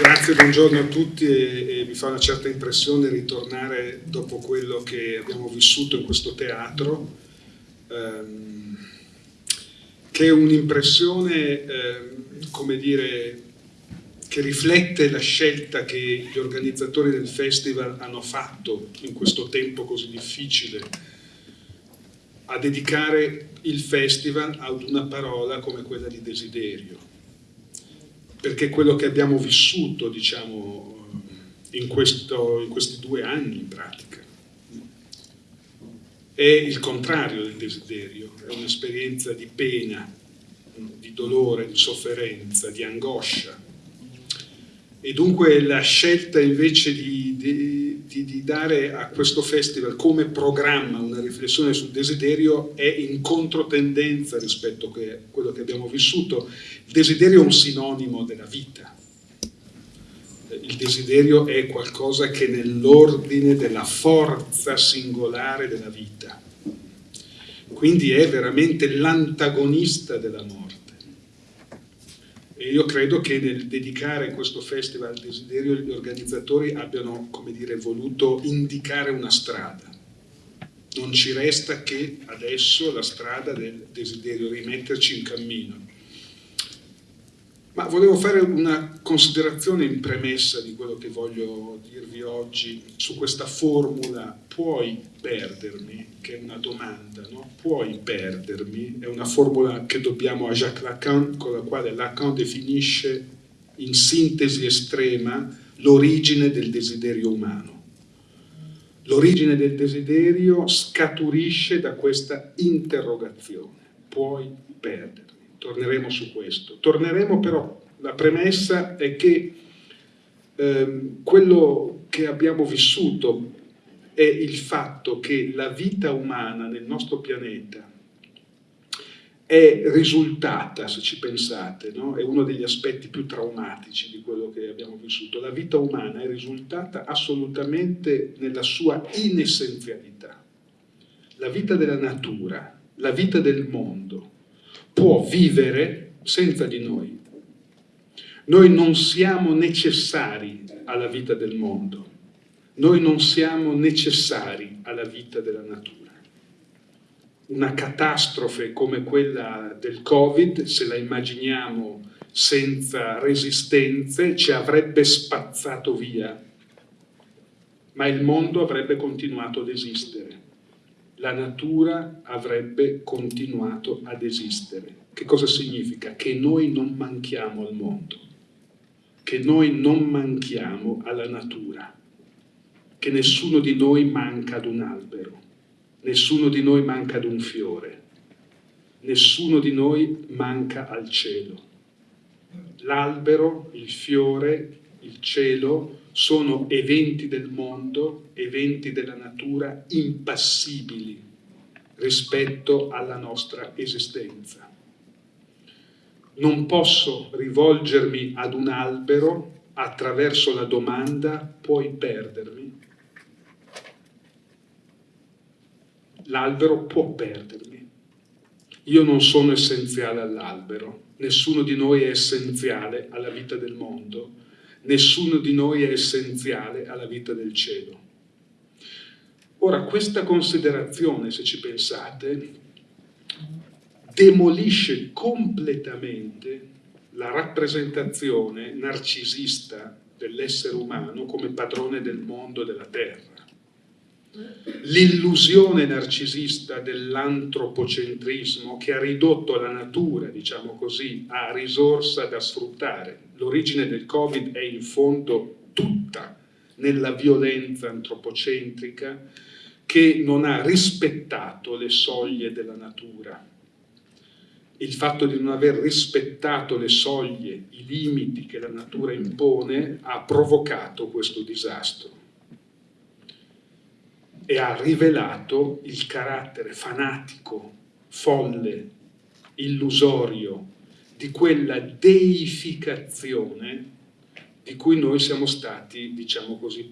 Grazie, buongiorno a tutti e, e, mi fa una certa impressione ritornare dopo quello che abbiamo vissuto in questo teatro, ehm, che è un'impressione, ehm, come dire, che riflette la scelta che gli organizzatori del festival hanno fatto in questo tempo così difficile a dedicare il festival ad una parola come quella di desiderio perché quello che abbiamo vissuto, diciamo, in, questo, in questi due anni in pratica, è il contrario del desiderio, è un'esperienza di pena, di dolore, di sofferenza, di angoscia. E dunque la scelta invece di, di, di, di, dare a questo festival come programma una riflessione sul desiderio è in controtendenza rispetto a quello che abbiamo vissuto il desiderio è un sinonimo della vita. Il desiderio è qualcosa che nell'ordine della forza singolare della vita. Quindi è veramente l'antagonista della morte. E io credo che nel dedicare questo festival al desiderio gli organizzatori abbiano, come dire, voluto indicare una strada. Non ci resta che adesso la strada del desiderio, rimetterci in cammino ma volevo fare una considerazione in premessa di quello che voglio dirvi oggi su questa formula puoi perdermi, che è una domanda, no? puoi perdermi, è una formula che dobbiamo a Jacques Lacan, con la quale Lacan definisce in sintesi estrema l'origine del desiderio umano. L'origine del desiderio scaturisce da questa interrogazione, puoi perdermi torneremo su questo. Torneremo però, la premessa è che ehm, quello che abbiamo vissuto è il fatto che la vita umana nel nostro pianeta è risultata, se ci pensate, no? è uno degli aspetti più traumatici di quello che abbiamo vissuto. La vita umana è risultata assolutamente nella sua inessenzialità. La vita della natura, la vita del mondo, può vivere senza di noi. Noi non siamo necessari alla vita del mondo, noi non siamo necessari alla vita della natura. Una catastrofe come quella del Covid, se la immaginiamo senza resistenze, ci avrebbe spazzato via, ma il mondo avrebbe continuato ad esistere la natura avrebbe continuato ad esistere. Che cosa significa? Che noi non manchiamo al mondo, che noi non manchiamo alla natura, che nessuno di noi manca ad un albero, nessuno di noi manca ad un fiore, nessuno di noi manca al cielo. L'albero, il fiore, il cielo sono eventi del mondo, eventi della natura impassibili rispetto alla nostra esistenza. Non posso rivolgermi ad un albero attraverso la domanda puoi perdermi? L'albero può perdermi. Io non sono essenziale all'albero, nessuno di noi è essenziale alla vita del mondo, nessuno di noi è essenziale alla vita del cielo. Ora, questa considerazione, se ci pensate, demolisce completamente la rappresentazione narcisista dell'essere umano come padrone del mondo e della terra l'illusione narcisista dell'antropocentrismo che ha ridotto la natura, diciamo così, a risorsa da sfruttare. L'origine del Covid è in fondo tutta nella violenza antropocentrica che non ha rispettato le soglie della natura. Il fatto di non aver rispettato le soglie, i limiti che la natura impone, ha provocato questo disastro e ha rivelato il carattere fanatico, folle, illusorio di quella deificazione di cui noi siamo stati, diciamo così,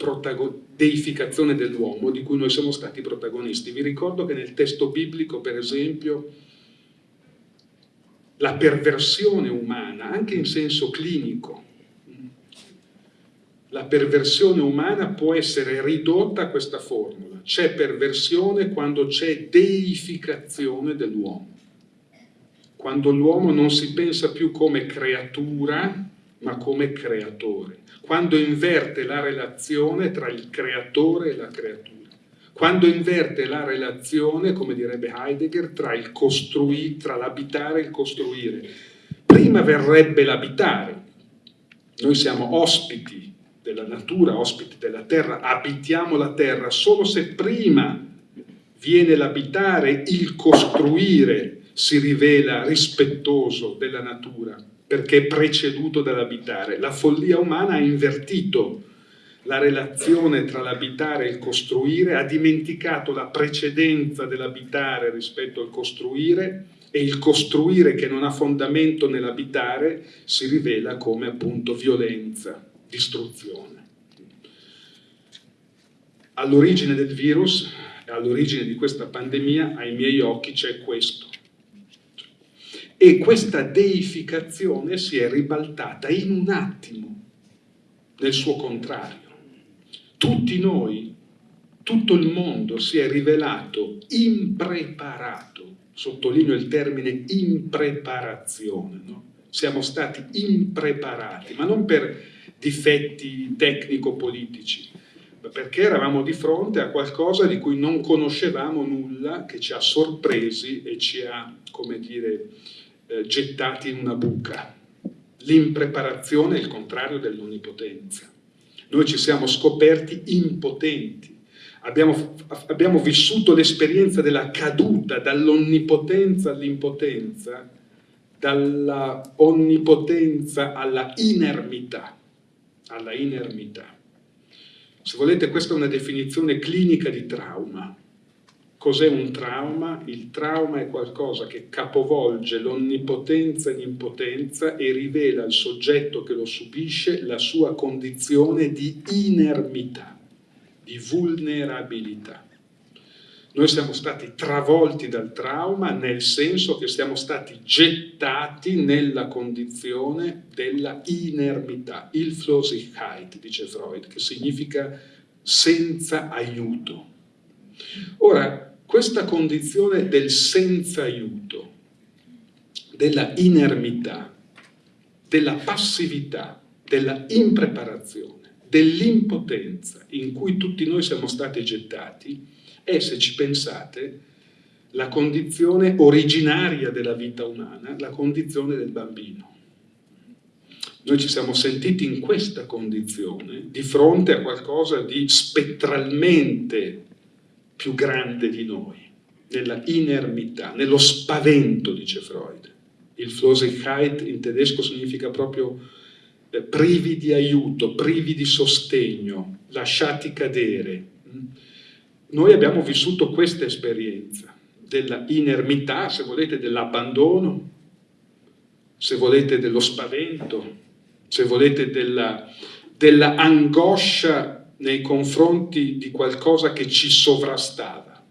deificazione dell'uomo, di cui noi siamo stati protagonisti. Vi ricordo che nel testo biblico, per esempio, la perversione umana, anche in senso clinico, la perversione umana può essere ridotta a questa formula. C'è perversione quando c'è deificazione dell'uomo. Quando l'uomo non si pensa più come creatura, ma come creatore. Quando inverte la relazione tra il creatore e la creatura. Quando inverte la relazione, come direbbe Heidegger, tra l'abitare e il costruire. Prima verrebbe l'abitare. Noi siamo ospiti della natura, ospiti della terra, abitiamo la terra, solo se prima viene l'abitare, il costruire si rivela rispettoso della natura, perché è preceduto dall'abitare. La follia umana ha invertito la relazione tra l'abitare e il costruire, ha dimenticato la precedenza dell'abitare rispetto al costruire e il costruire che non ha fondamento nell'abitare si rivela come appunto violenza distruzione. All'origine del virus e all'origine di questa pandemia, ai miei occhi, c'è questo. E questa deificazione si è ribaltata in un attimo nel suo contrario. Tutti noi, tutto il mondo si è rivelato impreparato, sottolineo il termine impreparazione, no? siamo stati impreparati, ma non per difetti tecnico-politici, perché eravamo di fronte a qualcosa di cui non conoscevamo nulla, che ci ha sorpresi e ci ha, come dire, eh, gettati in una buca. L'impreparazione è il contrario dell'onnipotenza. Noi ci siamo scoperti impotenti, Abbiamo, abbiamo, vissuto l'esperienza della caduta dall'onnipotenza all'impotenza, dalla onnipotenza alla inermità alla inermità. Se volete, questa è una definizione clinica di trauma. Cos'è un trauma? Il trauma è qualcosa che capovolge l'onnipotenza e l'impotenza e rivela al soggetto che lo subisce la sua condizione di inermità, di vulnerabilità. Noi siamo stati travolti dal trauma nel senso che siamo stati gettati nella condizione della inermità, il Flosigkeit, dice Freud, che significa senza aiuto. Ora, questa condizione del senza aiuto, della inermità, della passività, della impreparazione, dell'impotenza in cui tutti noi siamo stati gettati, è, se ci pensate, la condizione originaria della vita umana, la condizione del bambino. Noi ci siamo sentiti in questa condizione di fronte a qualcosa di spettralmente più grande di noi, nella inermità, nello spavento, dice Freud. Il Flosigkeit in tedesco significa proprio eh, privi di aiuto, privi di sostegno, lasciati cadere. Noi abbiamo vissuto questa esperienza della inermità, se volete, dell'abbandono, se volete dello spavento, se volete della, della angoscia nei confronti di qualcosa che ci sovrastava,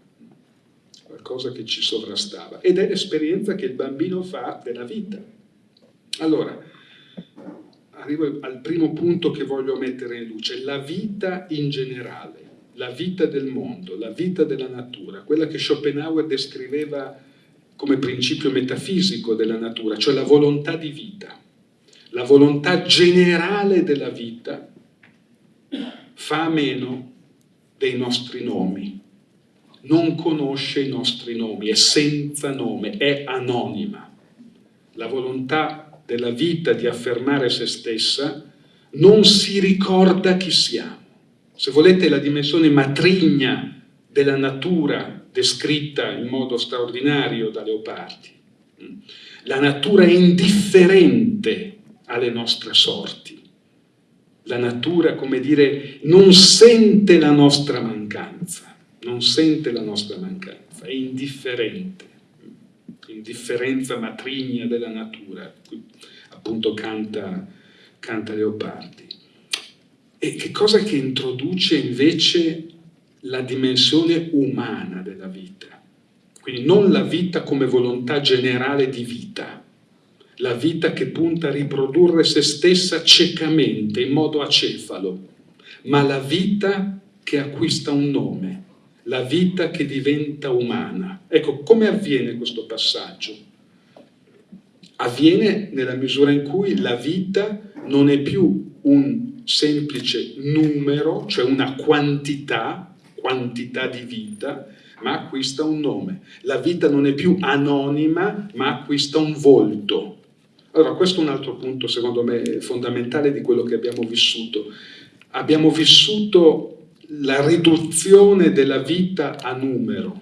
qualcosa che ci sovrastava. Ed è l'esperienza che il bambino fa della vita. Allora, arrivo al primo punto che voglio mettere in luce, la vita in generale la vita del mondo, la vita della natura, quella che Schopenhauer descriveva come principio metafisico della natura, cioè la volontà di vita, la volontà generale della vita, fa a meno dei nostri nomi, non conosce i nostri nomi, è senza nome, è anonima. La volontà della vita di affermare se stessa non si ricorda chi siamo se volete la dimensione matrigna della natura descritta in modo straordinario da Leopardi. La natura è indifferente alle nostre sorti. La natura, come dire, non sente la nostra mancanza, non sente la nostra mancanza, è indifferente. Indifferenza matrigna della natura, appunto canta, canta Leopardi. E che cosa che introduce invece la dimensione umana della vita? Quindi non la vita come volontà generale di vita, la vita che punta a riprodurre se stessa ciecamente, in modo acefalo, ma la vita che acquista un nome, la vita che diventa umana. Ecco, come avviene questo passaggio? Avviene nella misura in cui la vita non è più un semplice numero, cioè una quantità, quantità di vita, ma acquista un nome. La vita non è più anonima, ma acquista un volto. Allora, questo è un altro punto, secondo me, fondamentale di quello che abbiamo vissuto. Abbiamo vissuto la riduzione della vita a numero,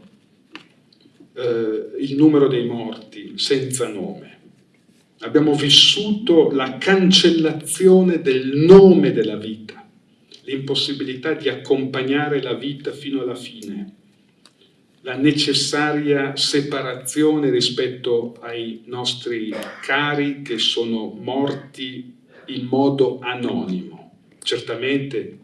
eh, il numero dei morti senza nome. Abbiamo vissuto la cancellazione del nome della vita, l'impossibilità di accompagnare la vita fino alla fine, la necessaria separazione rispetto ai nostri cari che sono morti in modo anonimo. Certamente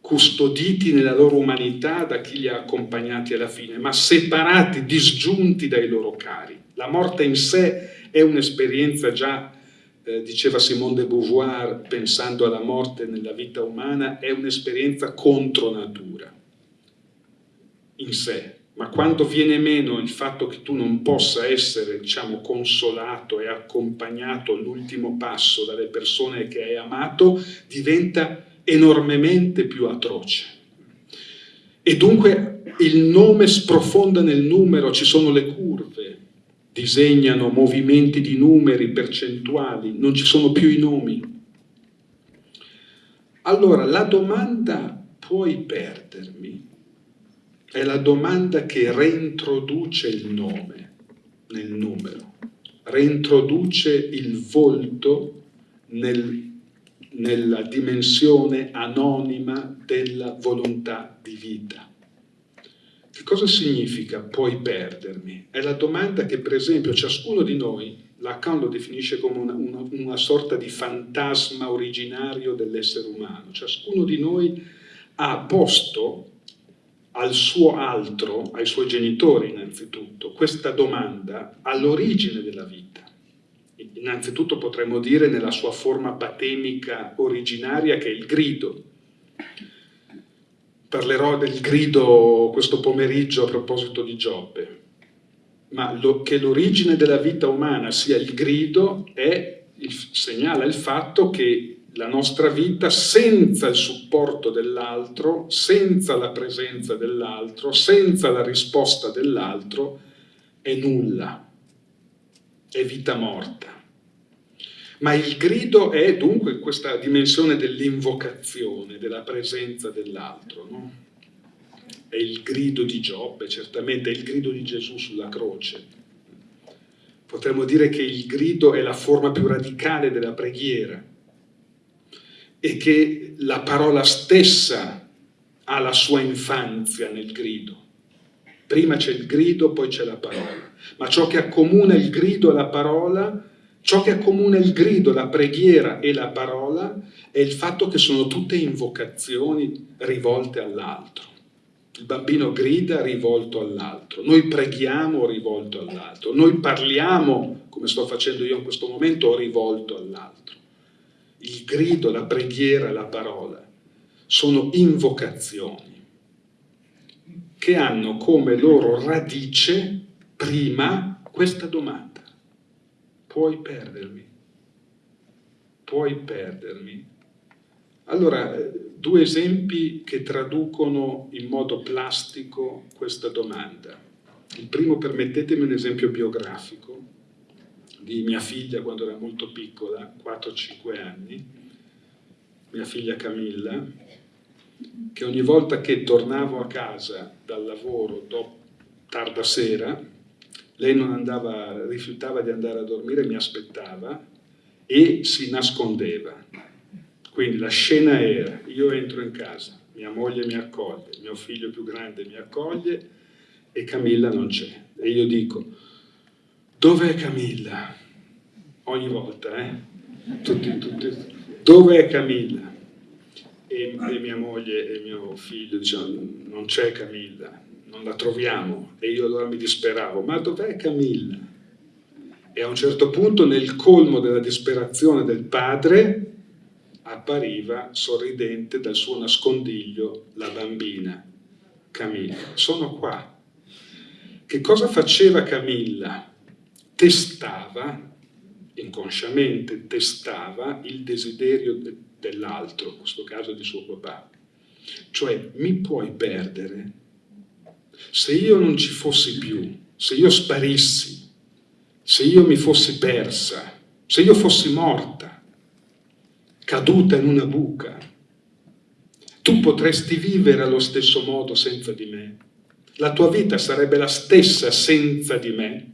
custoditi nella loro umanità da chi li ha accompagnati alla fine, ma separati, disgiunti dai loro cari. La morte in sé è un'esperienza già, eh, diceva Simone de Beauvoir, pensando alla morte nella vita umana, è un'esperienza contro natura, in sé. Ma quando viene meno il fatto che tu non possa essere, diciamo, consolato e accompagnato all'ultimo passo dalle persone che hai amato, diventa enormemente più atroce. E dunque il nome sprofonda nel numero, ci sono le curve, disegnano movimenti di numeri, percentuali, non ci sono più i nomi. Allora la domanda puoi perdermi è la domanda che reintroduce il nome nel numero, reintroduce il volto nel nella dimensione anonima della volontà di vita. Che cosa significa puoi perdermi? È la domanda che per esempio ciascuno di noi, Lacan lo definisce come una, una, una sorta di fantasma originario dell'essere umano, ciascuno di noi ha posto al suo altro, ai suoi genitori innanzitutto, questa domanda all'origine della vita innanzitutto potremmo dire nella sua forma patemica originaria che è il grido. Parlerò del grido questo pomeriggio a proposito di Giobbe, ma lo, che l'origine della vita umana sia il grido è, il, segnala il fatto che la nostra vita senza il supporto dell'altro, senza la presenza dell'altro, senza la risposta dell'altro, è nulla, è vita morta. Ma il grido è dunque questa dimensione dell'invocazione, della presenza dell'altro. No? È il grido di Giobbe, certamente è il grido di Gesù sulla croce. Potremmo dire che il grido è la forma più radicale della preghiera e che la parola stessa ha la sua infanzia nel grido. Prima c'è il grido, poi c'è la parola. Ma ciò che accomuna il grido e la parola Ciò che accomuna il grido, la preghiera e la parola è il fatto che sono tutte invocazioni rivolte all'altro. Il bambino grida rivolto all'altro, noi preghiamo rivolto all'altro, noi parliamo, come sto facendo io in questo momento, rivolto all'altro. Il grido, la preghiera, la parola sono invocazioni che hanno come loro radice prima questa domanda puoi perdermi, puoi perdermi. Allora, due esempi che traducono in modo plastico questa domanda. Il primo, permettetemi un esempio biografico di mia figlia quando era molto piccola, 4-5 anni, mia figlia Camilla, che ogni volta che tornavo a casa dal lavoro dopo tarda sera, lei non andava, rifiutava di andare a dormire, mi aspettava e si nascondeva. Quindi la scena era, io entro in casa, mia moglie mi accoglie, mio figlio più grande mi accoglie e Camilla non c'è. E io dico, dov'è Camilla? Ogni volta, eh? Tutti, tutti, dov'è Camilla? E, e, mia moglie e mio figlio dicevano, non c'è Camilla non la troviamo e io allora mi disperavo, ma dov'è Camilla? E a un certo punto, nel colmo della disperazione del padre, appariva sorridente dal suo nascondiglio la bambina, Camilla. Sono qua. Che cosa faceva Camilla? Testava, inconsciamente testava il desiderio dell'altro, in questo caso di suo papà. Cioè, mi puoi perdere? Se io non ci fossi più, se io sparissi, se io mi fossi persa, se io fossi morta, caduta in una buca, tu potresti vivere allo stesso modo senza di me? La tua vita sarebbe la stessa senza di me?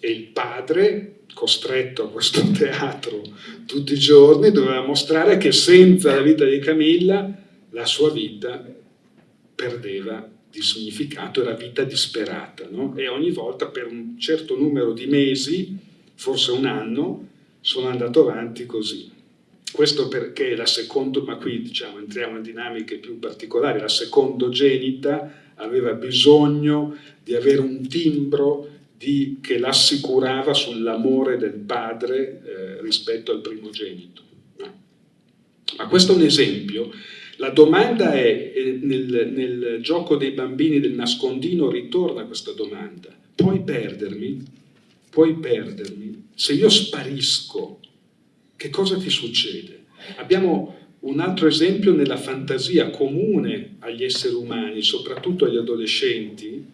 E il padre, costretto a questo teatro tutti i giorni, doveva mostrare che senza la vita di Camilla la sua vita perdeva di significato, era vita disperata. No? E ogni volta per un certo numero di mesi, forse un anno, sono andato avanti così. Questo perché la secondo, ma qui diciamo, entriamo in dinamiche più particolari, la secondogenita aveva bisogno di avere un timbro di, che l'assicurava sull'amore del padre eh, rispetto al primogenito. No. Ma questo è un esempio. La domanda è, eh, nel, nel gioco dei bambini del nascondino ritorna questa domanda, puoi perdermi? Puoi perdermi? Se io sparisco che cosa ti succede? Abbiamo un altro esempio nella fantasia comune agli esseri umani, soprattutto agli adolescenti,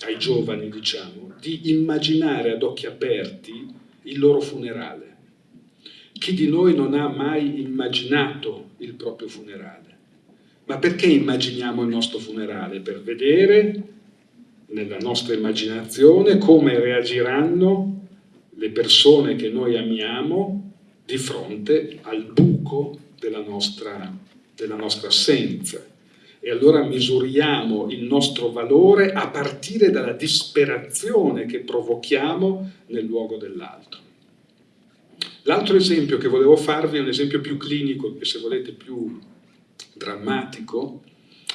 ai giovani diciamo, di immaginare ad occhi aperti il loro funerale. Chi di noi non ha mai immaginato il proprio funerale? Ma perché immaginiamo il nostro funerale? Per vedere nella nostra immaginazione come reagiranno le persone che noi amiamo di fronte al buco della nostra, della nostra assenza. E allora misuriamo il nostro valore a partire dalla disperazione che provochiamo nel luogo dell'altro. L'altro esempio che volevo farvi è un esempio più clinico, e se volete più drammatico,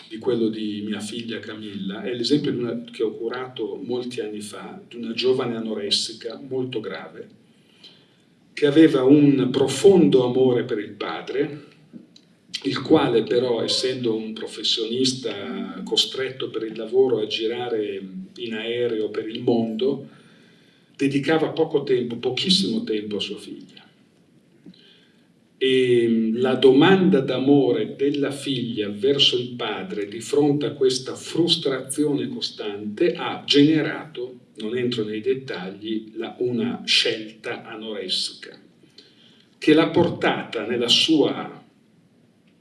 di quello di mia figlia Camilla, è l'esempio che ho curato molti anni fa, di una giovane anoressica molto grave, che aveva un profondo amore per il padre, il quale però, essendo un professionista costretto per il lavoro a girare in aereo per il mondo, dedicava poco tempo, pochissimo tempo a sua figlia. E la domanda d'amore della figlia verso il padre di fronte a questa frustrazione costante ha generato non entro nei dettagli, la, una scelta anoressica che l'ha portata nella sua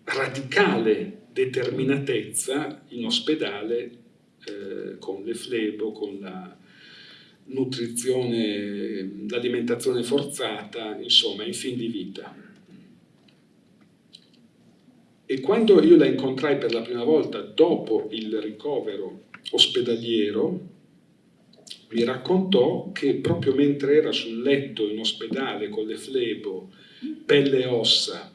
radicale determinatezza in ospedale eh, con le flebo, con la nutrizione, l'alimentazione forzata, insomma, in fin di vita. E quando io la incontrai per la prima volta dopo il ricovero ospedaliero, mi raccontò che proprio mentre era sul letto in ospedale con le flebo, pelle e ossa,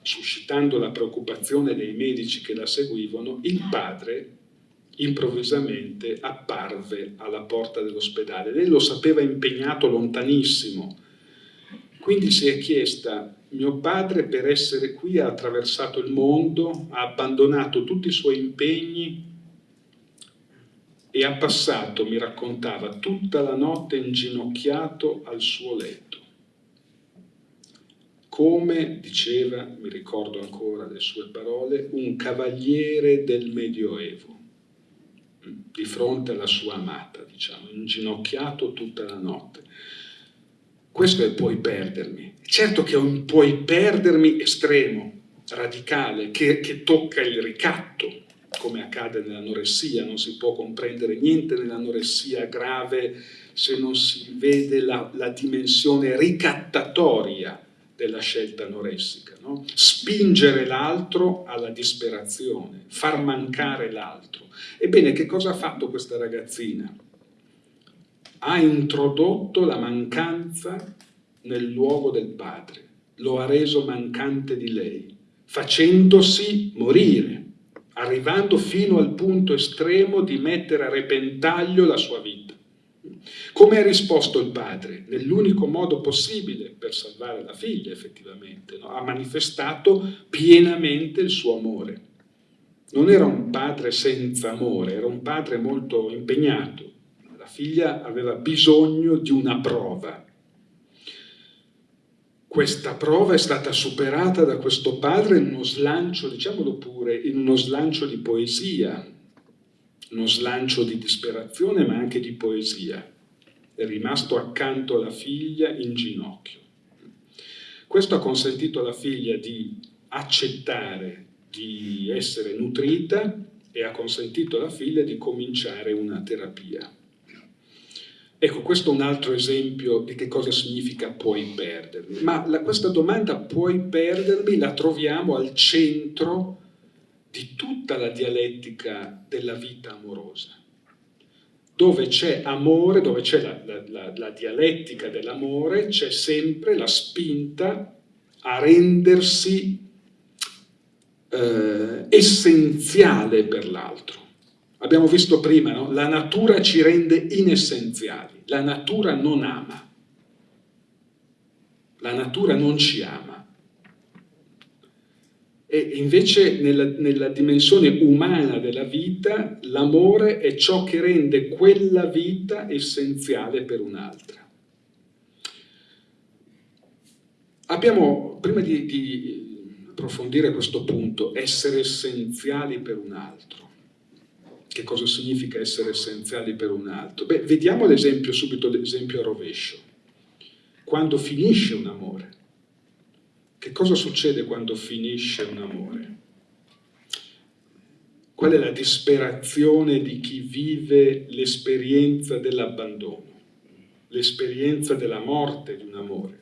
suscitando la preoccupazione dei medici che la seguivano, il padre improvvisamente apparve alla porta dell'ospedale. Lei lo sapeva impegnato lontanissimo, quindi si è chiesta, mio padre per essere qui ha attraversato il mondo, ha abbandonato tutti i suoi impegni e ha passato, mi raccontava, tutta la notte inginocchiato al suo letto. Come, diceva, mi ricordo ancora le sue parole, un cavaliere del Medioevo, di fronte alla sua amata, diciamo, inginocchiato tutta la notte. Questo è puoi perdermi. Certo che è un puoi perdermi estremo, radicale, che, che tocca il ricatto, come accade nell'anoressia, non si può comprendere niente nell'anoressia grave se non si vede la, la dimensione ricattatoria della scelta anoressica. No? Spingere l'altro alla disperazione, far mancare l'altro. Ebbene, che cosa ha fatto questa ragazzina? Ha introdotto la mancanza nel luogo del padre, lo ha reso mancante di lei, facendosi morire arrivando fino al punto estremo di mettere a repentaglio la sua vita. Come ha risposto il padre? Nell'unico modo possibile per salvare la figlia, effettivamente. No? Ha manifestato pienamente il suo amore. Non era un padre senza amore, era un padre molto impegnato. La figlia aveva bisogno di una prova. Questa prova è stata superata da questo padre in uno slancio, diciamolo pure, in uno slancio di poesia, uno slancio di disperazione ma anche di poesia. È rimasto accanto alla figlia in ginocchio. Questo ha consentito alla figlia di accettare di essere nutrita e ha consentito alla figlia di cominciare una terapia. Ecco, questo è un altro esempio di che cosa significa puoi perdermi. Ma la, questa domanda puoi perdermi la troviamo al centro di tutta la dialettica della vita amorosa. Dove c'è amore, dove c'è la, la, la, dialettica dell'amore, c'è sempre la spinta a rendersi eh, essenziale per l'altro. Abbiamo visto prima, no? la natura ci rende inessenziali, la natura non ama, la natura non ci ama. E invece nella, nella dimensione umana della vita l'amore è ciò che rende quella vita essenziale per un'altra. Abbiamo, prima di, di approfondire questo punto, essere essenziali per un altro. Che cosa significa essere essenziali per un altro? Beh, vediamo l'esempio, subito l'esempio a rovescio. Quando finisce un amore, che cosa succede quando finisce un amore? Qual è la disperazione di chi vive l'esperienza dell'abbandono, l'esperienza della morte di un amore,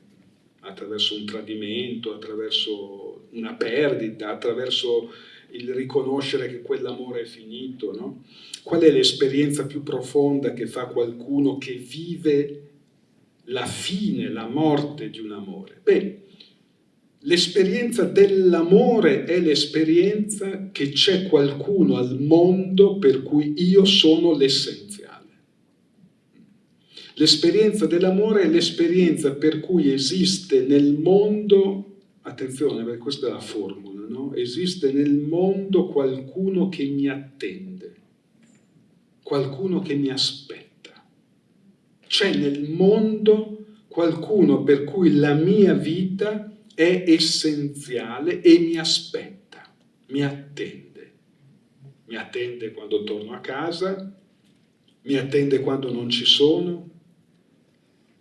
attraverso un tradimento, attraverso una perdita, attraverso il riconoscere che quell'amore è finito, no? Qual è l'esperienza più profonda che fa qualcuno che vive la fine, la morte di un amore? Beh, L'esperienza dell'amore è l'esperienza che c'è qualcuno al mondo per cui io sono l'essenziale. L'esperienza dell'amore è l'esperienza per cui esiste nel mondo, attenzione perché questa è la formula, no? esiste nel mondo qualcuno che mi attende, qualcuno che mi aspetta. C'è nel mondo qualcuno per cui la mia vita è essenziale e mi aspetta, mi attende. Mi attende quando torno a casa, mi attende quando non ci sono.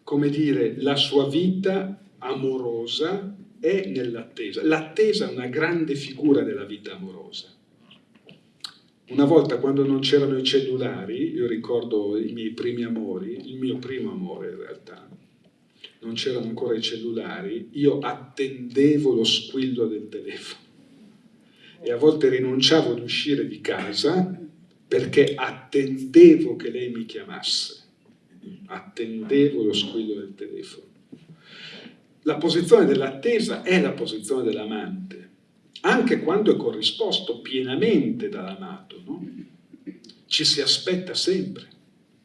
Come dire, la sua vita amorosa è nell'attesa. L'attesa è una grande figura della vita amorosa. Una volta quando non c'erano i cellulari, io ricordo i miei primi amori, il mio primo amore in realtà, non c'erano ancora i cellulari, io attendevo lo squillo del telefono e a volte rinunciavo ad uscire di casa perché attendevo che lei mi chiamasse, attendevo lo squillo del telefono. La posizione dell'attesa è la posizione dell'amante, anche quando è corrisposto pienamente dall'amato, no? ci si aspetta sempre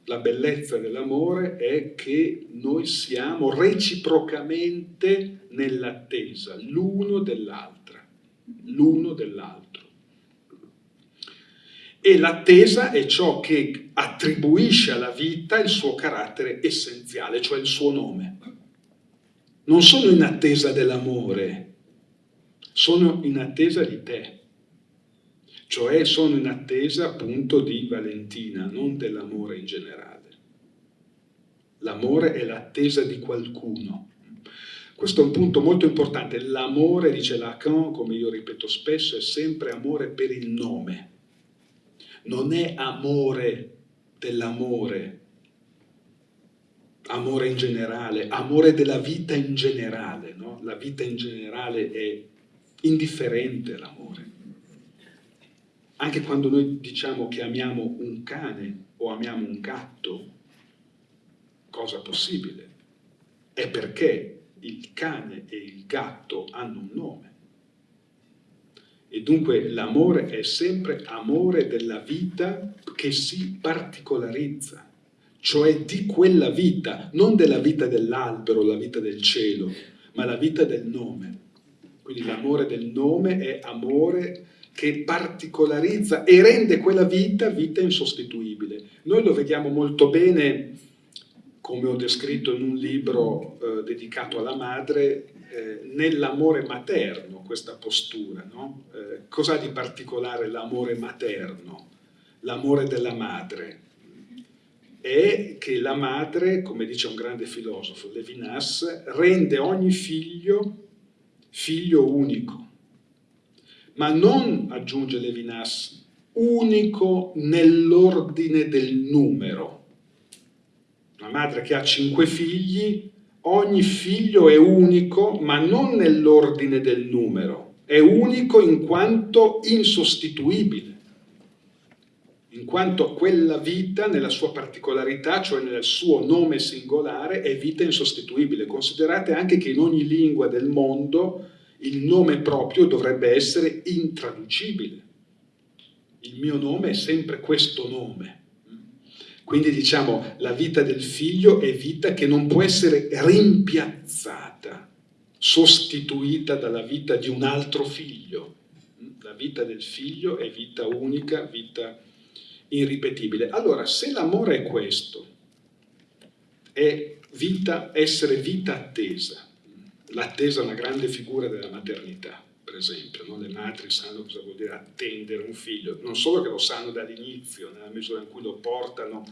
la bellezza dell'amore è che noi siamo reciprocamente nell'attesa l'uno dell'altra, l'uno dell'altro. E l'attesa è ciò che attribuisce alla vita il suo carattere essenziale, cioè il suo nome. Non sono in attesa dell'amore, sono in attesa di te cioè sono in attesa appunto di Valentina, non dell'amore in generale. L'amore è l'attesa di qualcuno. Questo è un punto molto importante. L'amore, dice Lacan, come io ripeto spesso, è sempre amore per il nome. Non è amore dell'amore, amore in generale, amore della vita in generale. No? La vita in generale è indifferente l'amore anche quando noi diciamo che amiamo un cane o amiamo un gatto, cosa possibile, è perché il cane e il gatto hanno un nome. E dunque l'amore è sempre amore della vita che si particolarizza, cioè di quella vita, non della vita dell'albero, la vita del cielo, ma la vita del nome. Quindi l'amore del nome è amore che particolarizza e rende quella vita vita insostituibile. Noi lo vediamo molto bene, come ho descritto in un libro eh, dedicato alla madre, eh, nell'amore materno, questa postura. No? Eh, Cos'ha di particolare l'amore materno? L'amore della madre è che la madre, come dice un grande filosofo, Levinas, rende ogni figlio figlio unico, ma non, aggiunge Levinas, unico nell'ordine del numero. Una madre che ha cinque figli, ogni figlio è unico, ma non nell'ordine del numero, è unico in quanto insostituibile. in quanto quella vita nella sua particolarità, cioè nel suo nome singolare, è vita insostituibile. Considerate anche che in ogni lingua del mondo il nome proprio dovrebbe essere intraducibile. Il mio nome è sempre questo nome. Quindi diciamo, la vita del figlio è vita che non può essere rimpiazzata, sostituita dalla vita di un altro figlio. La vita del figlio è vita unica, vita irripetibile. Allora, se l'amore è questo, è vita, essere vita attesa, l'attesa è una grande figura della maternità, per esempio, no? le madri sanno cosa vuol dire attendere un figlio, non solo che lo sanno dall'inizio, nella misura in cui lo portano,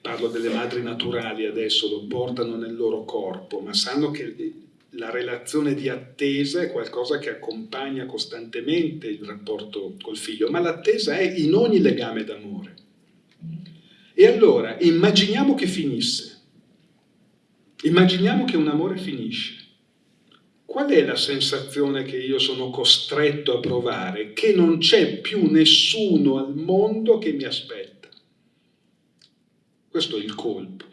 parlo delle madri naturali adesso, lo portano nel loro corpo, ma sanno che la relazione di attesa è qualcosa che accompagna costantemente il rapporto col figlio, ma l'attesa è in ogni legame d'amore. E allora immaginiamo che finisse, immaginiamo che un amore finisce. Qual è la sensazione che io sono costretto a provare? Che non c'è più nessuno al mondo che mi aspetta. Questo è il colpo.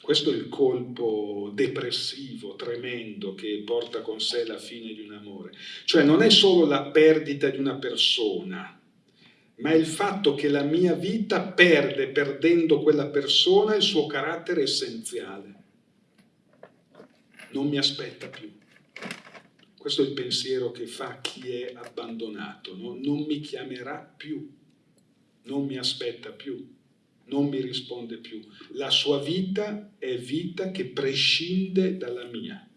Questo è il colpo depressivo, tremendo, che porta con sé la fine di un amore. Cioè non è solo la perdita di una persona, ma è il fatto che la mia vita perde, perdendo quella persona, il suo carattere essenziale. Non mi aspetta più. Questo è il pensiero che fa chi è abbandonato, no? non mi chiamerà più, non mi aspetta più non mi risponde più. La sua vita è vita che prescinde dalla mia,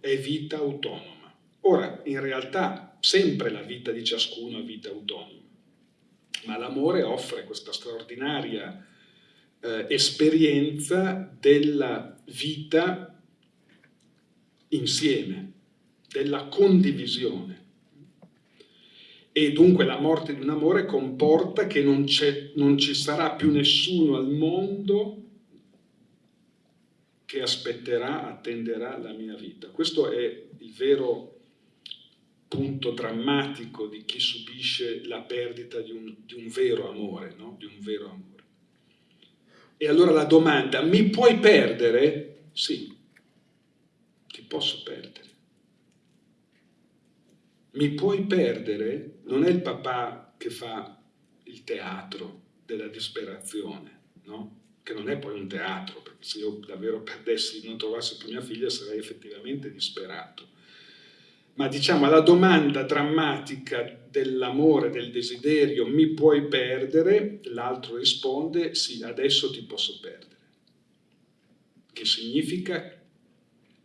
è vita autonoma. Ora, in realtà, sempre la vita di ciascuno è vita autonoma, ma l'amore offre questa straordinaria eh, esperienza della vita insieme, della condivisione e dunque la morte di un amore comporta che non, non ci sarà più nessuno al mondo che aspetterà, attenderà la mia vita. Questo è il vero punto drammatico di chi subisce la perdita di un, di un vero amore, no? di un vero amore. E allora la domanda, mi puoi perdere? Sì, ti posso perdere mi puoi perdere non è il papà che fa il teatro della disperazione, no? che non è poi un teatro, perché se io davvero perdessi, non trovassi più mia figlia sarei effettivamente disperato. Ma diciamo la domanda drammatica dell'amore, del desiderio, mi puoi perdere, l'altro risponde sì, adesso ti posso perdere. Che significa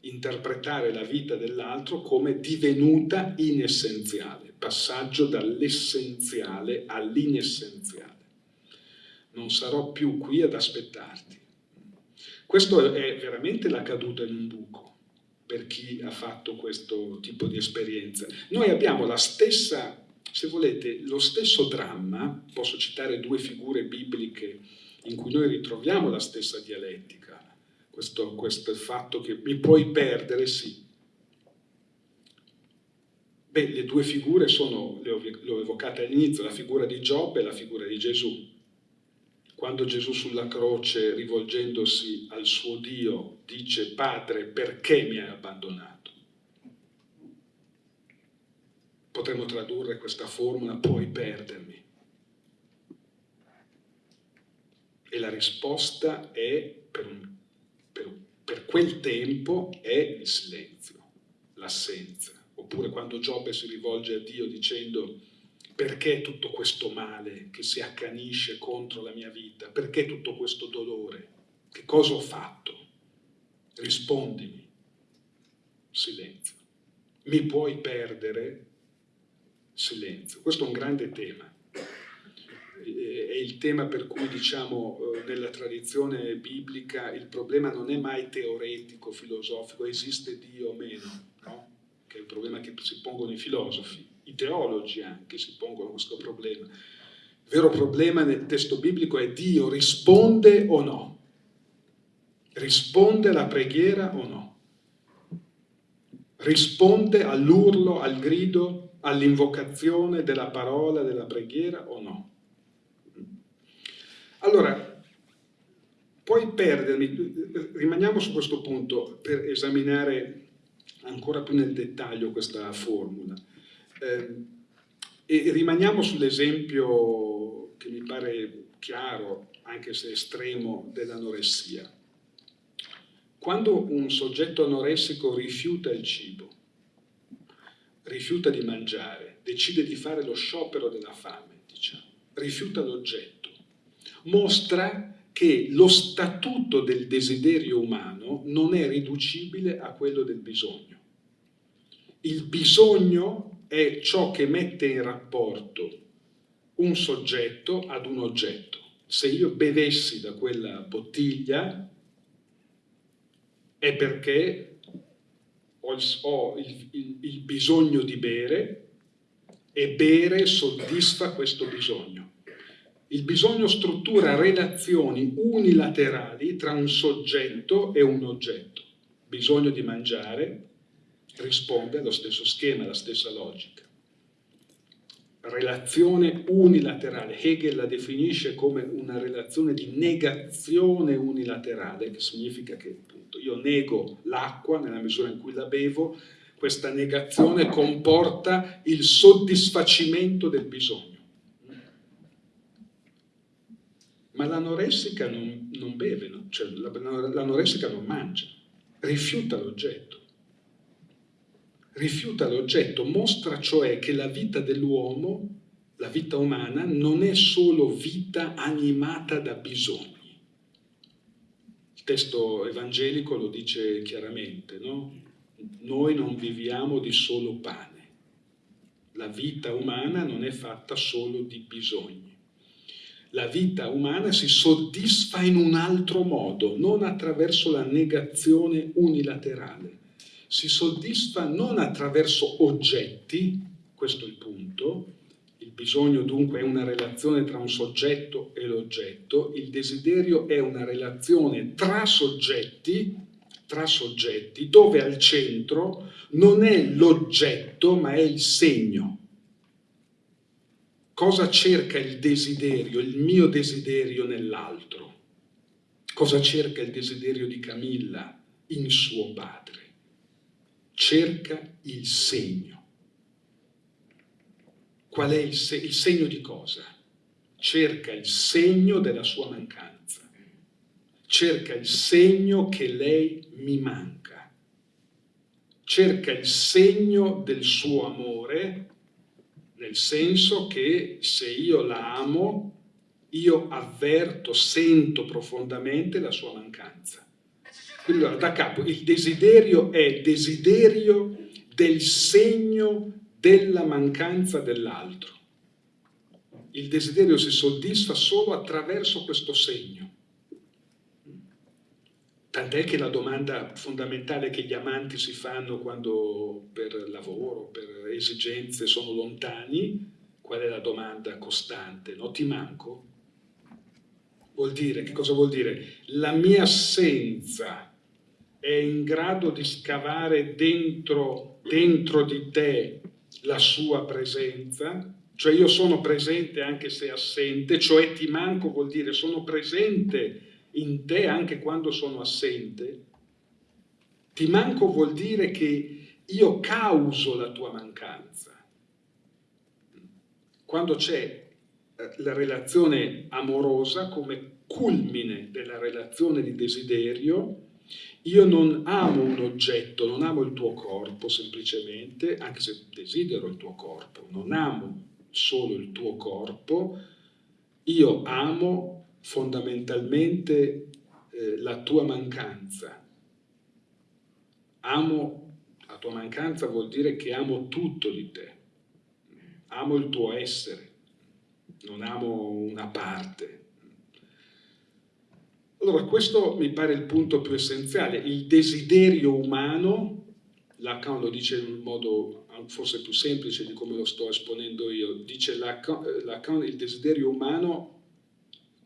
interpretare la vita dell'altro come divenuta inessenziale, passaggio dall'essenziale all'inessenziale. Non sarò più qui ad aspettarti. Questo è veramente la caduta in un buco per chi ha fatto questo tipo di esperienza. Noi abbiamo la stessa, se volete, lo stesso dramma, posso citare due figure bibliche in cui noi ritroviamo la stessa dialettica questo, questo fatto che mi puoi perdere, sì. Beh, le due figure sono, le ho, le ho evocate all'inizio, la figura di Giobbe e la figura di Gesù. Quando Gesù sulla croce, rivolgendosi al suo Dio, dice Padre, perché mi hai abbandonato? Potremmo tradurre questa formula, puoi perdermi E la risposta è, per, per, per quel tempo, è il silenzio, l'assenza. Oppure quando Giobbe si rivolge a Dio dicendo perché tutto questo male che si accanisce contro la mia vita? Perché tutto questo dolore? Che cosa ho fatto? Rispondimi. Silenzio. Mi puoi perdere? Silenzio. Questo è un grande tema. È il tema per cui, diciamo, eh, nella tradizione biblica il problema non è mai teoretico, filosofico, esiste Dio o meno, no? Che è il problema che si pongono i filosofi i teologi anche si pongono questo problema. Il vero problema nel testo biblico è Dio risponde o no? Risponde alla preghiera o no? Risponde all'urlo, al grido, all'invocazione della parola, della preghiera o no? Allora, puoi perdermi, rimaniamo su questo punto per esaminare ancora più nel dettaglio questa formula. Eh, e rimaniamo sull'esempio che mi pare chiaro, anche se estremo, dell'anoressia. Quando un soggetto anoressico rifiuta il cibo, rifiuta di mangiare, decide di fare lo sciopero della fame, diciamo, rifiuta l'oggetto, mostra che lo statuto del desiderio umano non è riducibile a quello del bisogno. Il bisogno è ciò che mette in rapporto un soggetto ad un oggetto. Se io bevessi da quella bottiglia è perché ho, il, ho il, il, il bisogno di bere e bere soddisfa questo bisogno. Il bisogno struttura relazioni unilaterali tra un soggetto e un oggetto. Bisogno di mangiare, risponde allo stesso schema, alla stessa logica. Relazione unilaterale. Hegel la definisce come una relazione di negazione unilaterale, che significa che appunto, io nego l'acqua nella misura in cui la bevo, questa negazione comporta il soddisfacimento del bisogno. Ma l'anoressica non, non beve, no? cioè, l'anoressica non mangia, rifiuta l'oggetto rifiuta l'oggetto, mostra cioè che la vita dell'uomo, la vita umana, non è solo vita animata da bisogni. Il testo evangelico lo dice chiaramente, no? Noi non viviamo di solo pane. La vita umana non è fatta solo di bisogni. La vita umana si soddisfa in un altro modo, non attraverso la negazione unilaterale. Si soddisfa non attraverso oggetti, questo è il punto, il bisogno dunque è una relazione tra un soggetto e l'oggetto, il desiderio è una relazione tra soggetti, tra soggetti, dove al centro non è l'oggetto ma è il segno. Cosa cerca il desiderio, il mio desiderio nell'altro? Cosa cerca il desiderio di Camilla in suo padre? cerca il segno. Qual è il, se il segno di cosa? Cerca il segno della sua mancanza. Cerca il segno che lei mi manca. Cerca il segno del suo amore, nel senso che se io la amo, io avverto, sento profondamente la sua mancanza. Quindi da capo il desiderio è desiderio del segno della mancanza dell'altro. Il desiderio si soddisfa solo attraverso questo segno. Tant'è che la domanda fondamentale che gli amanti si fanno quando per lavoro, per esigenze sono lontani, qual è la domanda costante? No, ti manco? Vuol dire, che cosa vuol dire? La mia assenza è in grado di scavare dentro, dentro di te la sua presenza, cioè io sono presente anche se assente, cioè ti manco vuol dire sono presente in te anche quando sono assente, ti manco vuol dire che io causo la tua mancanza. Quando c'è eh, la relazione amorosa, come culmine della relazione di desiderio, io non amo un oggetto, non amo il tuo corpo semplicemente, anche se desidero il tuo corpo, non amo solo il tuo corpo, io amo fondamentalmente eh, la tua mancanza. Amo, la tua mancanza vuol dire che amo tutto di te, amo il tuo essere, non amo una parte. Allora questo mi pare il punto più essenziale, il desiderio umano, Lacan lo dice in un modo forse più semplice di come lo sto esponendo io, dice Lacan, Lacan il desiderio umano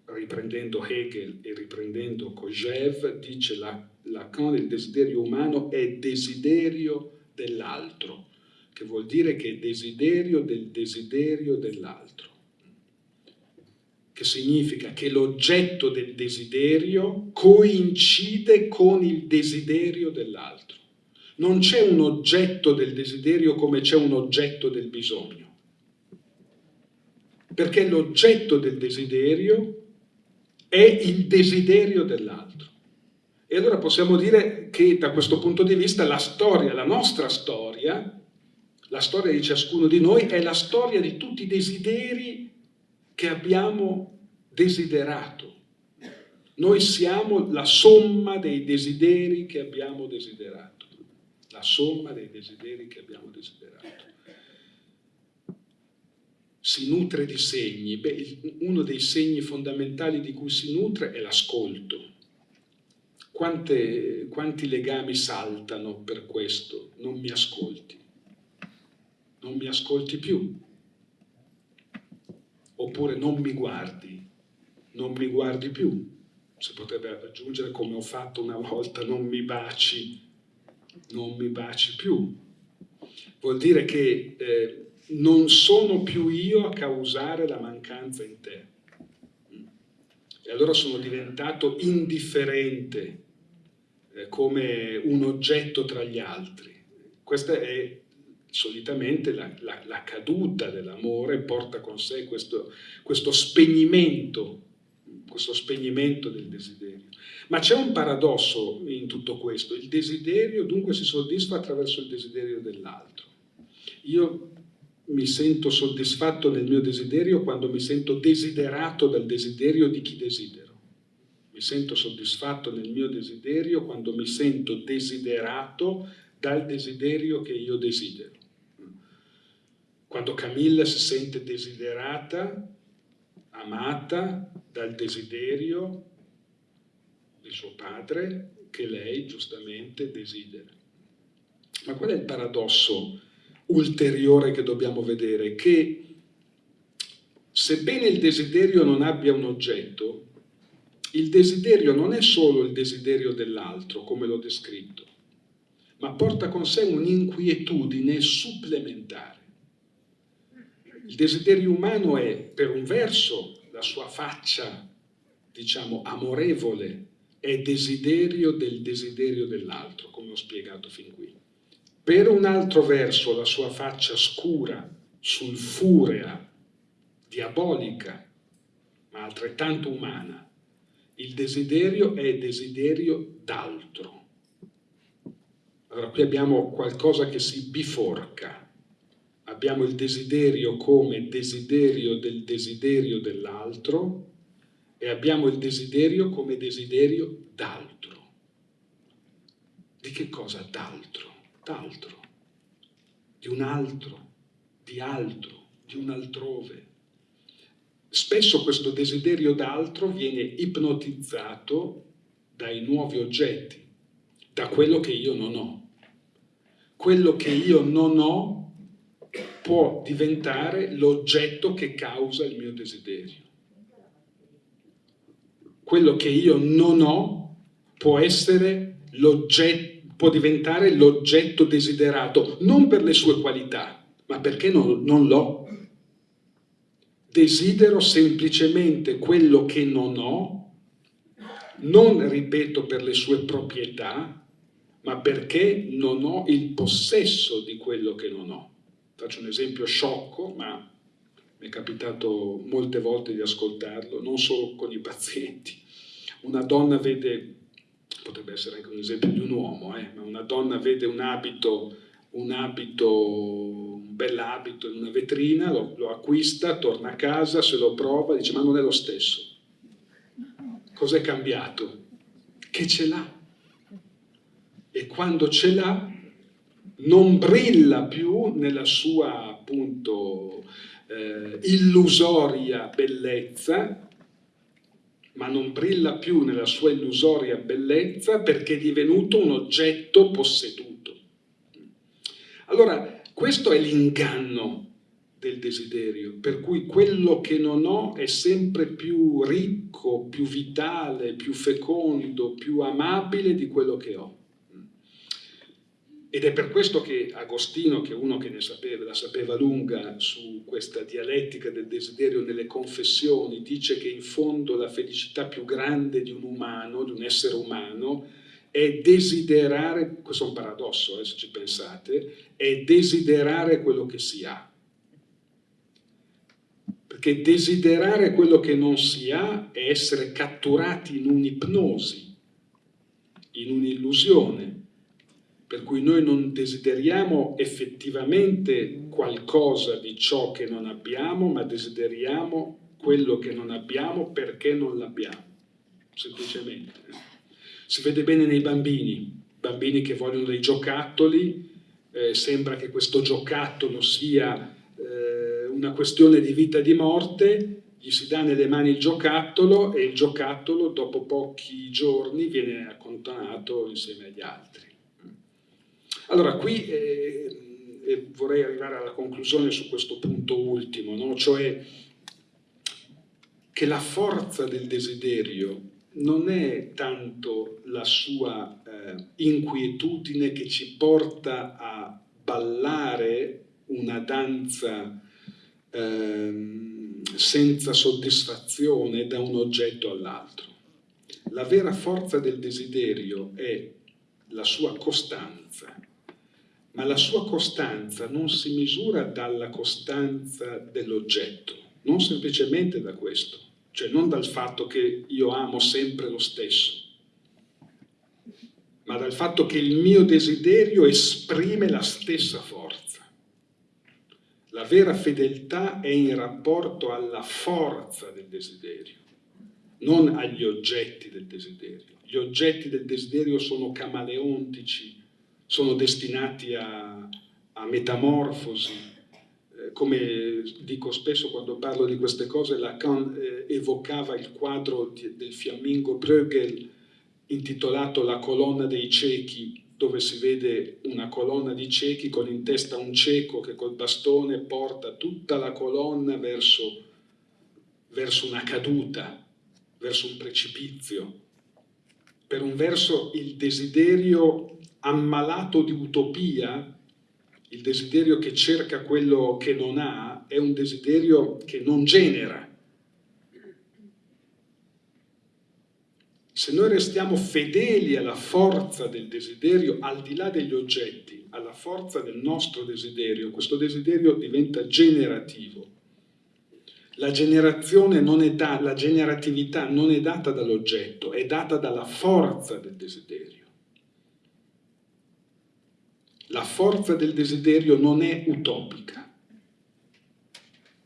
riprendendo Hegel e riprendendo Kojève, dice Lacan il desiderio umano è desiderio dell'altro, che vuol dire che è desiderio del desiderio dell'altro, che significa che l'oggetto del desiderio coincide con il desiderio dell'altro. Non c'è un oggetto del desiderio come c'è un oggetto del bisogno, perché l'oggetto del desiderio è il desiderio dell'altro. E allora possiamo dire che da questo punto di vista la storia, la nostra storia, la storia di ciascuno di noi è la storia di tutti i desideri che abbiamo desiderato. Noi siamo la somma dei desideri che abbiamo desiderato. La somma dei desideri che abbiamo desiderato si nutre di segni. Beh, uno dei segni fondamentali di cui si nutre è l'ascolto. quanti legami saltano per questo? Non mi ascolti. Non mi ascolti più. Oppure non mi guardi. Non mi guardi più. Si potrebbe aggiungere come ho fatto una volta, non mi baci. Non mi baci più. Vuol dire che... Eh, non sono più io a causare la mancanza in te. E allora sono diventato indifferente eh, come un oggetto tra gli altri. Questa è solitamente la, la, la caduta dell'amore, porta con sé questo, questo spegnimento, questo spegnimento del desiderio. Ma c'è un paradosso in tutto questo, il desiderio dunque si soddisfa attraverso il desiderio dell'altro. Io mi sento soddisfatto nel mio desiderio quando mi sento desiderato dal desiderio di chi desidero. Mi sento soddisfatto nel mio desiderio quando mi sento desiderato dal desiderio che io desidero. Quando Camilla si sente desiderata, amata dal desiderio di suo padre che lei giustamente desidera. Ma qual è il paradosso ulteriore che dobbiamo vedere, che sebbene il desiderio non abbia un oggetto, il desiderio non è solo il desiderio dell'altro, come l'ho descritto, ma porta con sé un'inquietudine supplementare. Il desiderio umano è, per un verso, la sua faccia, diciamo, amorevole, è desiderio del desiderio dell'altro, come ho spiegato fin qui. Per un altro verso la sua faccia scura, sulfurea, diabolica, ma altrettanto umana. Il desiderio è desiderio d'altro. Allora qui abbiamo qualcosa che si biforca. Abbiamo il desiderio come desiderio del desiderio dell'altro e abbiamo il desiderio come desiderio d'altro. Di che cosa d'altro? D'altro, di un altro, di altro, di un altrove. Spesso questo desiderio d'altro viene ipnotizzato dai nuovi oggetti, da quello che io non ho. Quello che io non ho può diventare l'oggetto che causa il mio desiderio. Quello che io non ho può essere l'oggetto può diventare l'oggetto desiderato, non per le sue qualità, ma perché non, non l'ho. Desidero semplicemente quello che non ho, non, ripeto, per le sue proprietà, ma perché non ho il possesso di quello che non ho. Faccio un esempio sciocco, ma mi è capitato molte volte di ascoltarlo, non solo con i pazienti. Una donna vede, potrebbe essere anche un esempio di un uomo, eh, ma una donna vede un abito, un abito, un bell'abito in una vetrina, lo, lo acquista, torna a casa, se lo prova, dice ma non è lo stesso. Cos'è cambiato? Che ce l'ha. E quando ce l'ha non brilla più nella sua appunto eh, illusoria bellezza, ma non brilla più nella sua illusoria bellezza perché è divenuto un oggetto posseduto. Allora, questo è l'inganno del desiderio, per cui quello che non ho è sempre più ricco, più vitale, più fecondo, più amabile di quello che ho. Ed è per questo che Agostino, che è uno che ne sapeva, la sapeva lunga su questa dialettica del desiderio nelle confessioni, dice che in fondo la felicità più grande di un umano, di un essere umano, è desiderare, questo è un paradosso eh, se ci pensate, è desiderare quello che si ha. Perché desiderare quello che non si ha è essere catturati in un'ipnosi, in un'illusione per cui noi non desideriamo effettivamente qualcosa di ciò che non abbiamo, ma desideriamo quello che non abbiamo perché non l'abbiamo, semplicemente. Si vede bene nei bambini, bambini che vogliono dei giocattoli, eh, sembra che questo giocattolo sia eh, una questione di vita e di morte, gli si dà nelle mani il giocattolo e il giocattolo dopo pochi giorni viene accontonato insieme agli altri. Allora, qui eh, vorrei arrivare alla conclusione su questo punto ultimo, no? cioè che la forza del desiderio non è tanto la sua eh, inquietudine che ci porta a ballare una danza eh, senza soddisfazione da un oggetto all'altro. La vera forza del desiderio è la sua costanza, ma la sua costanza non si misura dalla costanza dell'oggetto, non semplicemente da questo, cioè non dal fatto che io amo sempre lo stesso, ma dal fatto che il mio desiderio esprime la stessa forza. La vera fedeltà è in rapporto alla forza del desiderio, non agli oggetti del desiderio. Gli oggetti del desiderio sono camaleontici, sono destinati a, a metamorfosi. Eh, come dico spesso quando parlo di queste cose, Lacan eh, evocava il quadro di, del fiammingo Bruegel intitolato La colonna dei ciechi, dove si vede una colonna di ciechi con in testa un cieco che col bastone porta tutta la colonna verso, verso una caduta, verso un precipizio. Per un verso il desiderio ammalato di utopia, il desiderio che cerca quello che non ha, è un desiderio che non genera. Se noi restiamo fedeli alla forza del desiderio, al di là degli oggetti, alla forza del nostro desiderio, questo desiderio diventa generativo. La la generatività non è data dall'oggetto, è data dalla forza del desiderio. La forza del desiderio non è utopica,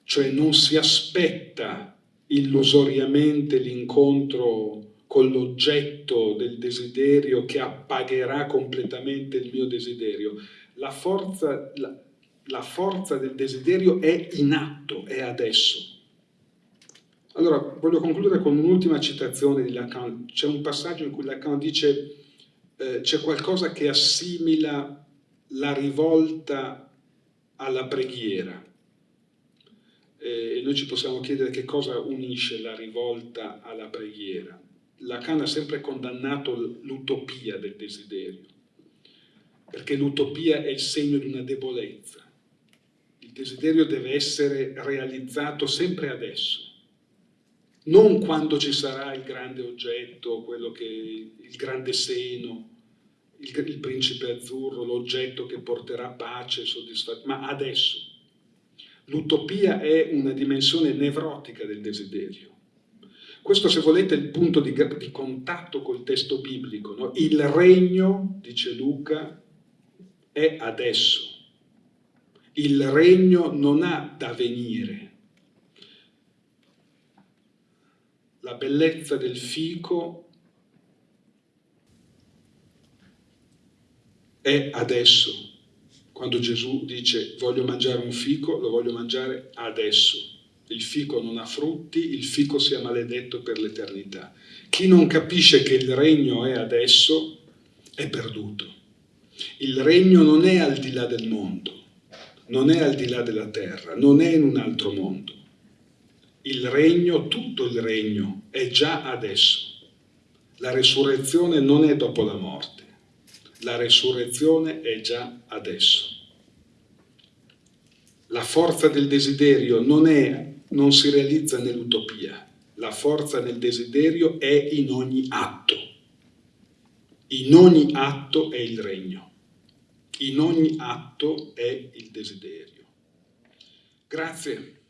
cioè non si aspetta illusoriamente l'incontro con l'oggetto del desiderio che appagherà completamente il mio desiderio. La forza, la, la forza del desiderio è in atto, è adesso. Allora, voglio concludere con un'ultima citazione di Lacan. C'è un passaggio in cui Lacan dice eh, c'è qualcosa che assimila la rivolta alla preghiera. E noi ci possiamo chiedere che cosa unisce la rivolta alla preghiera. Lacan ha sempre condannato l'utopia del desiderio, perché l'utopia è il segno di una debolezza. Il desiderio deve essere realizzato sempre adesso, non quando ci sarà il grande oggetto, quello che, il grande seno, il, il principe azzurro, l'oggetto che porterà pace, soddisfazione, ma adesso. L'utopia è una dimensione nevrotica del desiderio. Questo, se volete, è il punto di, di contatto col testo biblico. No? Il regno, dice Luca, è adesso. Il regno non ha da venire. La bellezza del fico è adesso. Quando Gesù dice voglio mangiare un fico, lo voglio mangiare adesso il fico non ha frutti, il fico sia maledetto per l'eternità. Chi non capisce che il regno è adesso è perduto. Il regno non è al di là del mondo, non è al di là della terra, non è in un altro mondo. Il regno, tutto il regno, è già adesso. La resurrezione non è dopo la morte, la resurrezione è già adesso. La forza del desiderio non è non si realizza nell'utopia, la forza del desiderio è in ogni atto. In ogni atto è il regno, in ogni atto è il desiderio. Grazie.